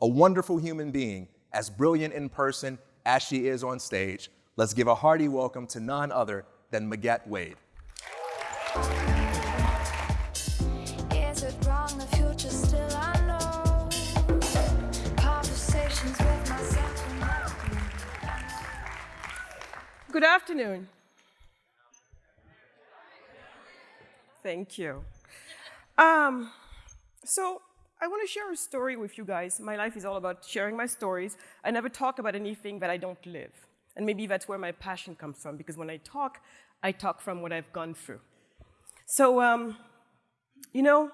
a wonderful human being, as brilliant in person as she is on stage. Let's give a hearty welcome to none other than Magatte Wade. Good afternoon. Thank you. Um, so I want to share a story with you guys. My life is all about sharing my stories. I never talk about anything that I don't live. And maybe that's where my passion comes from, because when I talk, I talk from what I've gone through. So, um, you know,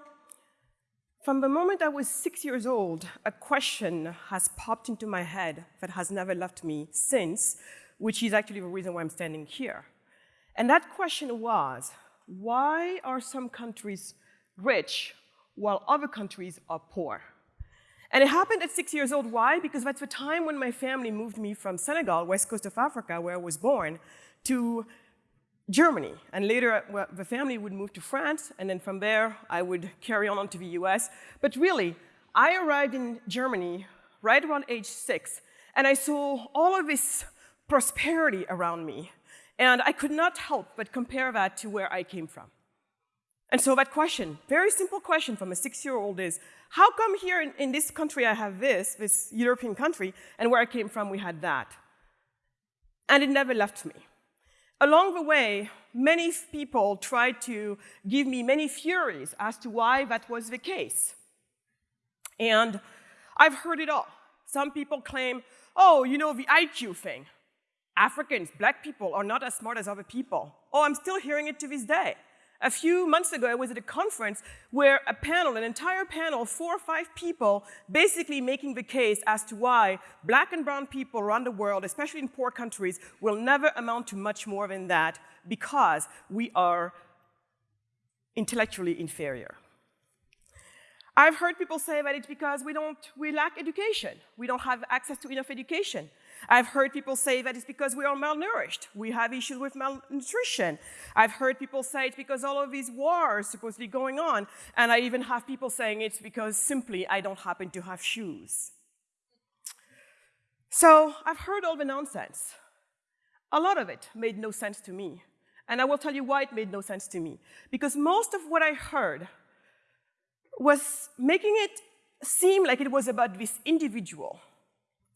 from the moment I was six years old, a question has popped into my head that has never left me since, which is actually the reason why I'm standing here. And that question was, why are some countries rich while other countries are poor? And it happened at six years old. Why? Because that's the time when my family moved me from Senegal, west coast of Africa, where I was born, to Germany. And later, uh, well, the family would move to France, and then from there, I would carry on to the US. But really, I arrived in Germany right around age six, and I saw all of this prosperity around me. And I could not help but compare that to where I came from. And so that question, very simple question from a six-year-old is, how come here in, in, this country I have this, this European country, and where I came from we had that? And it never left me. Along the way, many people tried to give me many theories as to why that was the case. And I've heard it all. Some people claim, oh, you know, the IQ thing. Africans, black people, are not as smart as other people. Oh, I'm still hearing it to this day. A few months ago, I was at a conference where a panel, an entire panel, four or five people, basically making the case as to why black and brown people around the world, especially in poor countries, will never amount to much more than that because we are intellectually inferior. I've heard people say that it's because we don't, we lack education. We don't have access to enough education. I've heard people say that it's because we are malnourished. We have issues with malnutrition. I've heard people say it's because all of these wars supposedly going on. And I even have people saying it's because simply I don't happen to have shoes. So I've heard all the nonsense. A lot of it made no sense to me. And I will tell you why it made no sense to me. Because most of what I heard was making it seem like it was about this individual,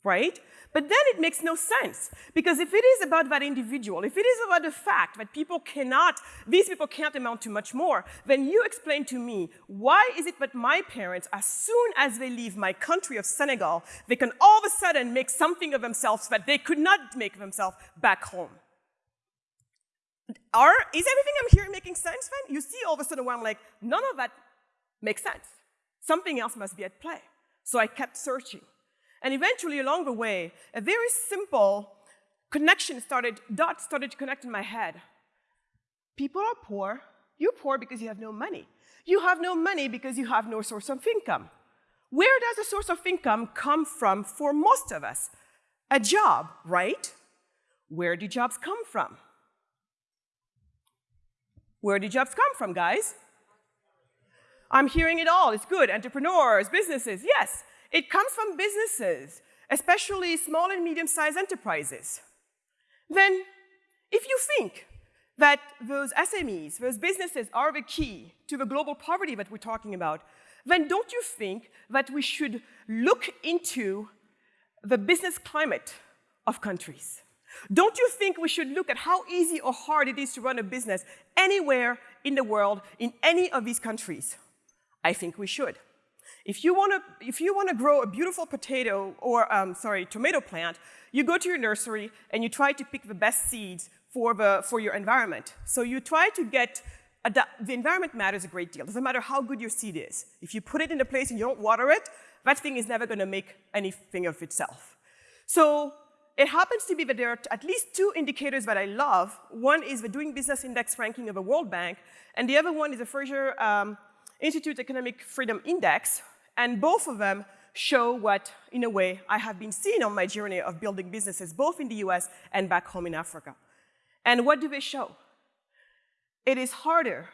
right? But then it makes no sense, because if it is about that individual, if it is about the fact that people cannot, these people can't amount to much more, then you explain to me, why is it that my parents, as soon as they leave my country of Senegal, they can all of a sudden make something of themselves that they could not make themselves back home? Are, is everything I'm hearing making sense then? You see all of a sudden where I'm like, none of that makes sense. Something else must be at play. So I kept searching. And eventually, along the way, a very simple connection started, dots started to connect in my head. People are poor. You're poor because you have no money. You have no money because you have no source of income. Where does the source of income come from for most of us? A job, right? Where do jobs come from? Where do jobs come from, guys? I'm hearing it all. It's good. Entrepreneurs, businesses, yes. It comes from businesses, especially small and medium-sized enterprises. Then, if you think that those SMEs, those businesses are the key to the global poverty that we're talking about, then don't you think that we should look into the business climate of countries? Don't you think we should look at how easy or hard it is to run a business anywhere in the world, in any of these countries? I think we should. If you want to, if you want to grow a beautiful potato or, um, sorry, tomato plant, you go to your nursery and you try to pick the best seeds for, the, for your environment. So you try to get, the environment matters a great deal. It doesn't matter how good your seed is. If you put it in a place and you don't water it, that thing is never going to make anything of itself. So it happens to be that there are at least two indicators that I love. One is the Doing Business Index ranking of the World Bank, and the other one is the Fraser um, Institute Economic Freedom Index, and both of them show what, in a way, I have been seeing on my journey of building businesses, both in the US and back home in Africa. And what do they show? It is harder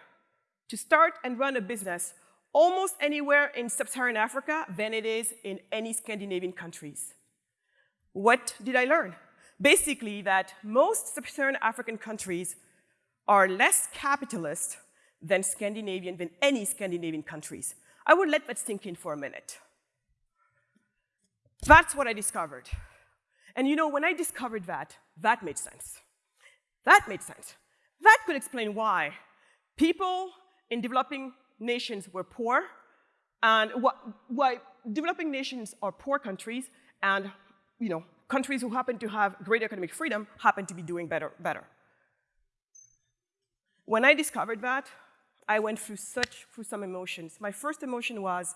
to start and run a business almost anywhere in sub-Saharan Africa than it is in any Scandinavian countries. What did I learn? Basically that most sub-Saharan African countries are less capitalist than Scandinavian, than any Scandinavian countries. I would let that sink in for a minute. That's what I discovered. And you know, when I discovered that, that made sense. That made sense. That could explain why people in developing nations were poor, and why developing nations are poor countries, and you know, countries who happen to have great economic freedom happen to be doing better. better. When I discovered that, I went through such through some emotions. My first emotion was,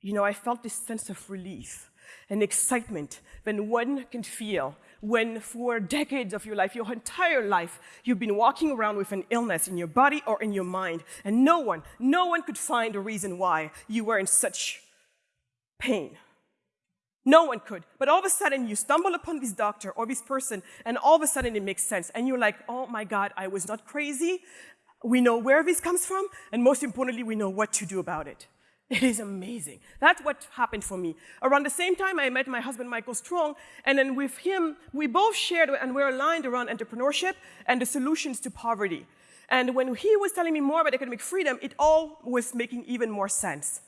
you know, I felt this sense of relief and excitement that one can feel when for decades of your life, your entire life, you've been walking around with an illness in your body or in your mind, and no one, no one could find a reason why you were in such pain. No one could. But all of a sudden, you stumble upon this doctor or this person, and all of a sudden it makes sense. And you're like, oh my God, I was not crazy. We know where this comes from, and most importantly, we know what to do about it. It is amazing. That's what happened for me. Around the same time, I met my husband, Michael Strong, and then with him, we both shared and we're aligned around entrepreneurship and the solutions to poverty. And when he was telling me more about economic freedom, it all was making even more sense.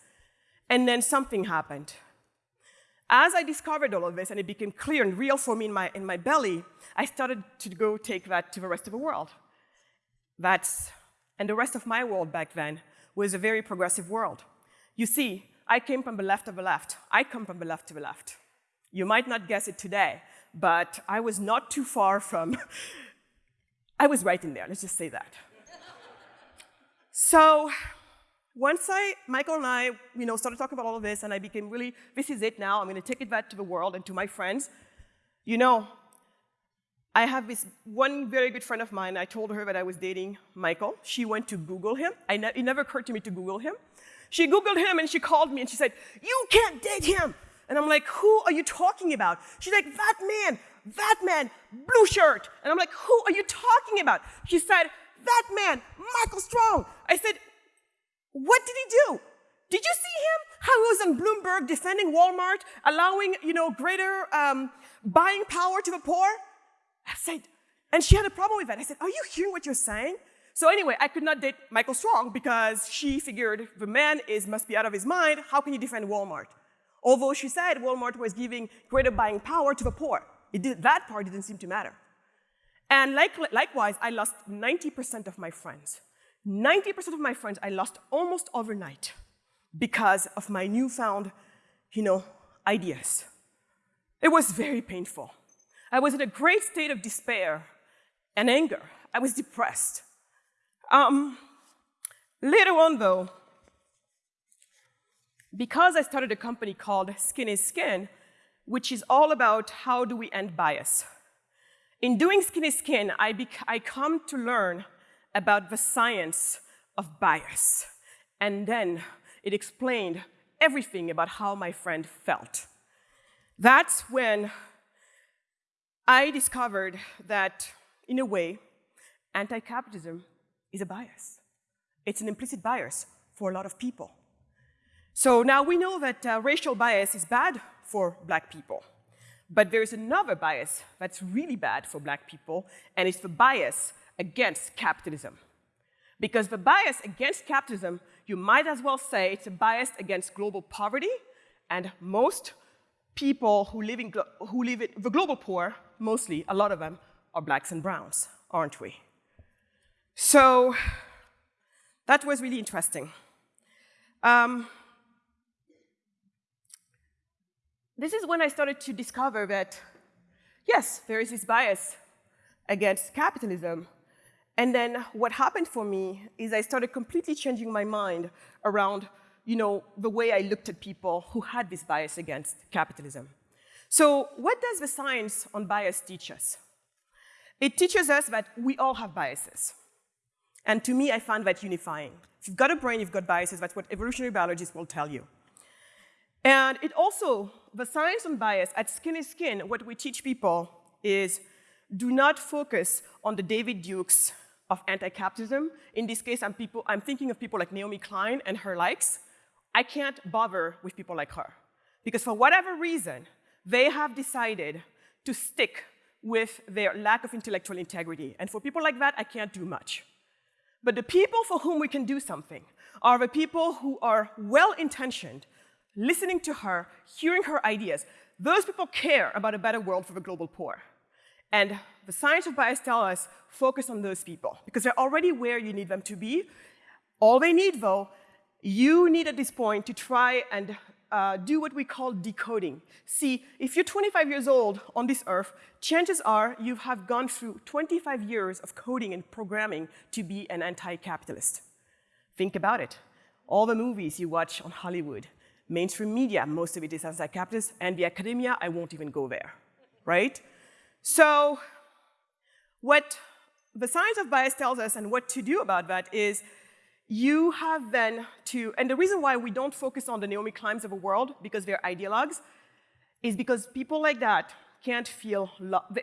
And then something happened. As I discovered all of this and it became clear and real for me in my, in my belly, I started to go take that to the rest of the world. That's, and the rest of my world back then was a very progressive world. You see, I came from the left of the left. I come from the left of the left. You might not guess it today, but I was not too far from, I was right in there, let's just say that. so once I, Michael and I, you know, started talking about all of this, and I became really, this is it now, I'm gonna take it back to the world and to my friends. You know, I have this one very good friend of mine, I told her that I was dating Michael. She went to Google him. Ne it never occurred to me to Google him. She Googled him and she called me and she said, You can't date him. And I'm like, Who are you talking about? She's like, That man, that man, blue shirt. And I'm like, Who are you talking about? She said, That man, Michael Strong. I said, What did he do? Did you see him? How he was on Bloomberg defending Walmart, allowing you know greater um, buying power to the poor? I said, and she had a problem with that. I said, Are you hearing what you're saying? So anyway, I could not date Michael Strong because she figured the man is, must be out of his mind. How can you defend Walmart? Although she said Walmart was giving greater buying power to the poor. Did, that part didn't seem to matter. And like, likewise, I lost 90% of my friends. 90% of my friends I lost almost overnight because of my newfound, you know, ideas. It was very painful. I was in a great state of despair and anger. I was depressed. Um, later on, though, because I started a company called Skin is Skin, which is all about how do we end bias. In doing Skin is Skin, I, I come to learn about the science of bias. And then it explained everything about how my friend felt. That's when I discovered that, in a way, anti-capitalism is a bias. It's an implicit bias for a lot of people. So now we know that uh, racial bias is bad for black people. But there's another bias that's really bad for black people, and it's the bias against capitalism. Because the bias against capitalism, you might as well say it's a bias against global poverty, and most people who live in, who live in the global poor, mostly, a lot of them, are blacks and browns, aren't we? So that was really interesting. Um, this is when I started to discover that, yes, there is this bias against capitalism. And then what happened for me is I started completely changing my mind around you know, the way I looked at people who had this bias against capitalism. So what does the science on bias teach us? It teaches us that we all have biases. And to me, I find that unifying. If you've got a brain, you've got biases. That's what evolutionary biologists will tell you. And it also, the science on bias, at Skin is Skin, what we teach people is do not focus on the David Dukes of anti-capitalism. In this case, I'm, people, I'm thinking of people like Naomi Klein and her likes. I can't bother with people like her. Because for whatever reason, they have decided to stick with their lack of intellectual integrity. And for people like that, I can't do much. But the people for whom we can do something are the people who are well-intentioned, listening to her, hearing her ideas. Those people care about a better world for the global poor. And the science of bias tells us focus on those people because they're already where you need them to be. All they need, though, you need at this point to try and uh, do what we call decoding. See, if you're 25 years old on this earth, chances are you have gone through 25 years of coding and programming to be an anti-capitalist. Think about it. All the movies you watch on Hollywood, mainstream media, most of it is anti-capitalist, and the academia, I won't even go there, right? So what the science of bias tells us and what to do about that is you have then to, and the reason why we don't focus on the Naomi Kleins of the world, because they're ideologues, is because people like that can't feel love.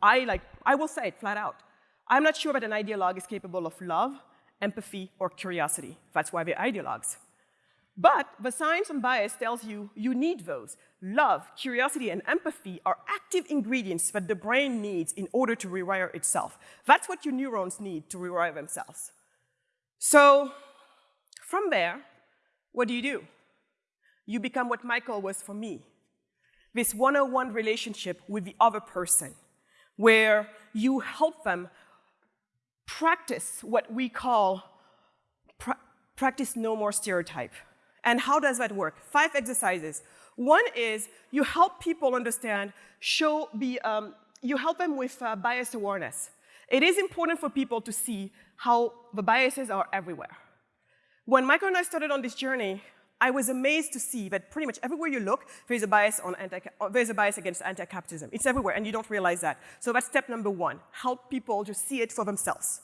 I, like, I will say it flat out. I'm not sure that an ideologue is capable of love, empathy, or curiosity. That's why they're ideologues. But the science on bias tells you you need those. Love, curiosity, and empathy are active ingredients that the brain needs in order to rewire itself. That's what your neurons need to rewire themselves. So from there, what do you do? You become what Michael was for me. This one-on-one relationship with the other person, where you help them practice what we call pra practice no more stereotype. And how does that work? Five exercises. One is you help people understand, show, be, um, you help them with uh, bias awareness. It is important for people to see how the biases are everywhere. When Michael and I started on this journey, I was amazed to see that pretty much everywhere you look, there's a bias, on anti there's a bias against anti-capitalism. It's everywhere, and you don't realize that. So that's step number one, help people to see it for themselves.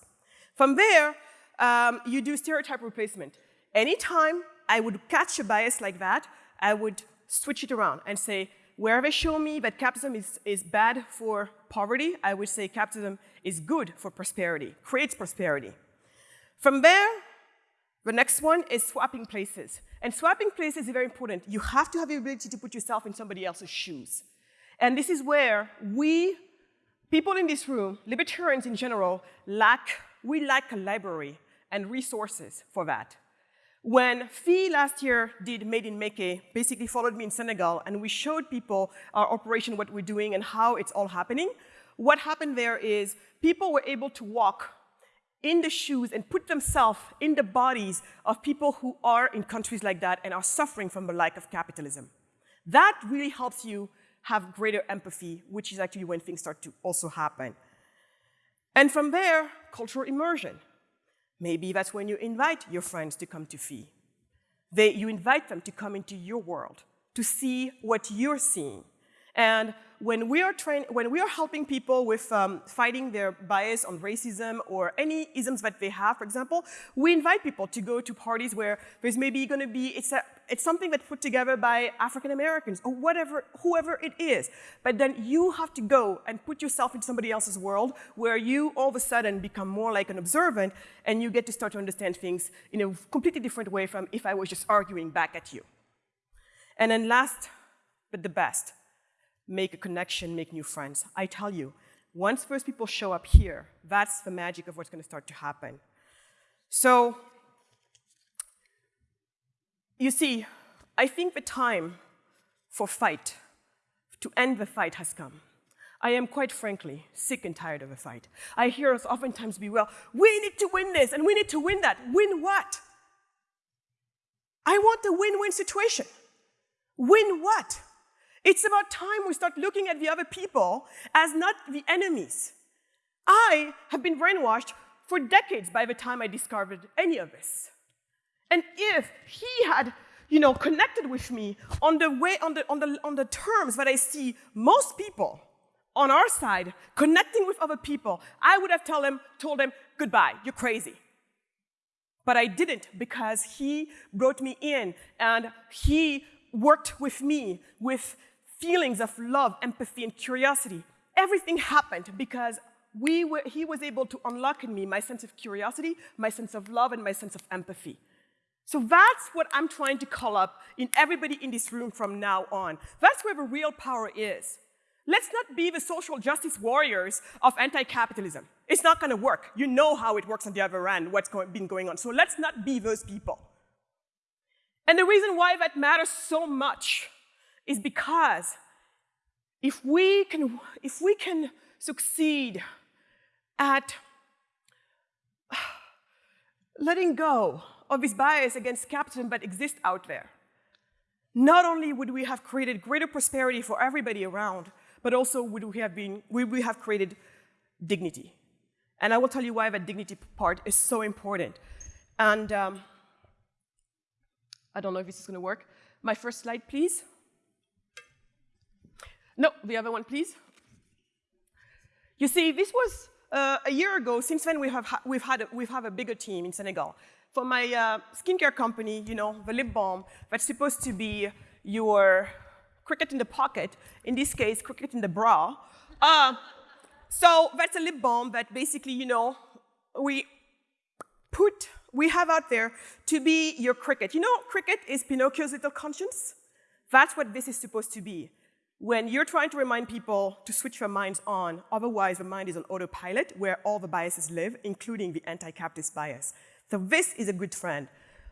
From there, um, you do stereotype replacement. Anytime I would catch a bias like that, I would switch it around and say, where they show me that capitalism is, is bad for poverty, I would say capitalism is good for prosperity, creates prosperity. From there, the next one is swapping places. And swapping places is very important. You have to have the ability to put yourself in somebody else's shoes. And this is where we, people in this room, libertarians in general, lack, we lack a library and resources for that. When FEE last year did Made in Mekhe, basically followed me in Senegal, and we showed people our operation, what we're doing, and how it's all happening, what happened there is people were able to walk in the shoes and put themselves in the bodies of people who are in countries like that and are suffering from the lack of capitalism. That really helps you have greater empathy, which is actually when things start to also happen. And from there, cultural immersion. Maybe that's when you invite your friends to come to FEE. They, you invite them to come into your world, to see what you're seeing. And when we are, train, when we are helping people with um, fighting their bias on racism or any isms that they have, for example, we invite people to go to parties where there's maybe going to be, it's, a, it's something that's put together by African Americans or whatever, whoever it is. But then you have to go and put yourself in somebody else's world where you all of a sudden become more like an observant and you get to start to understand things in a completely different way from if I was just arguing back at you. And then last, but the best, make a connection, make new friends. I tell you, once first people show up here, that's the magic of what's going to start to happen. So, you see, I think the time for fight, to end the fight has come. I am quite frankly sick and tired of the fight. I hear us oftentimes be, well, we need to win this and we need to win that. Win what? I want a win-win situation. Win what? It's about time we start looking at the other people as not the enemies. I have been brainwashed for decades by the time I discovered any of this. And if he had you know, connected with me on the, way, on, the, on, the, on the terms that I see most people on our side connecting with other people, I would have told him, told him goodbye, you're crazy. But I didn't because he brought me in and he worked with me with feelings of love, empathy, and curiosity. Everything happened because we were, he was able to unlock in me my sense of curiosity, my sense of love, and my sense of empathy. So that's what I'm trying to call up in everybody in this room from now on. That's where the real power is. Let's not be the social justice warriors of anti-capitalism. It's not going to work. You know how it works on the other end, what's going, been going on. So let's not be those people. And the reason why that matters so much is because if we can, if we can succeed at letting go of this bias against capitalism that exists out there, not only would we have created greater prosperity for everybody around, but also would we have, been, would we have created dignity. And I will tell you why that dignity part is so important. And um, I don't know if this is going to work. My first slide, please. No, the other one, please. You see, this was uh, a year ago. Since then, we have, ha we've, had a, we've have a bigger team in Senegal. For my uh, skincare company, you know, the lip balm, that's supposed to be your cricket in the pocket, in this case, cricket in the bra. Uh, so that's a lip balm that basically, you know, we put, we have out there to be your cricket. You know, cricket is Pinocchio's little conscience. That's what this is supposed to be. When you're trying to remind people to switch their minds on, otherwise the mind is on autopilot where all the biases live, including the anti-capitalist bias. So this is a good friend.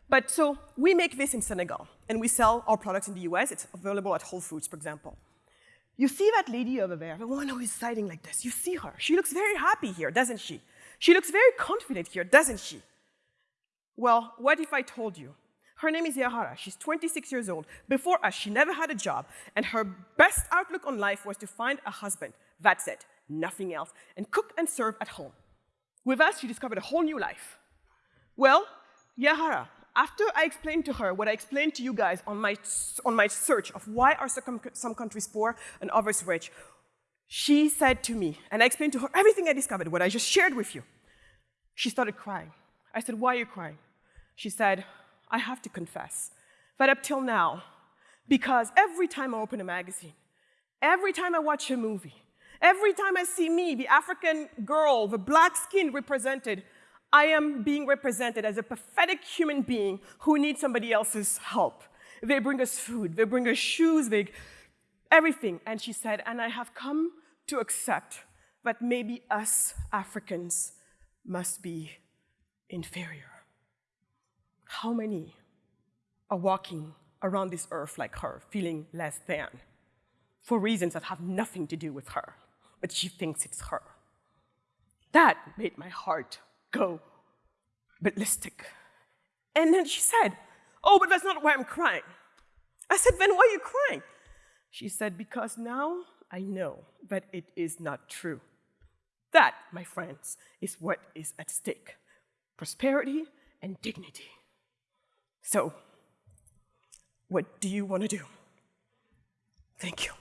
But so we make this in Senegal, and we sell our products in the US. It's available at Whole Foods, for example. You see that lady over there, the one who is siding like this. You see her. She looks very happy here, doesn't she? She looks very confident here, doesn't she? Well, what if I told you? Her name is Yahara. She's 26 years old. Before us, she never had a job, and her best outlook on life was to find a husband. That's it, nothing else, and cook and serve at home. With us, she discovered a whole new life. Well, Yahara, after I explained to her what I explained to you guys on my, on my search of why are some, some countries poor and others rich, she said to me, and I explained to her everything I discovered, what I just shared with you. She started crying. I said, why are you crying? She said, I have to confess that up till now, because every time I open a magazine, every time I watch a movie, every time I see me, the African girl, the black skin represented, I am being represented as a pathetic human being who needs somebody else's help. They bring us food, they bring us shoes, they, everything. And she said, and I have come to accept that maybe us Africans must be inferior. How many are walking around this earth like her, feeling less than, for reasons that have nothing to do with her, but she thinks it's her? That made my heart go ballistic. And then she said, Oh, but that's not why I'm crying. I said, Then why are you crying? She said, Because now I know that it is not true. That, my friends, is what is at stake prosperity and dignity. So, what do you want to do? Thank you.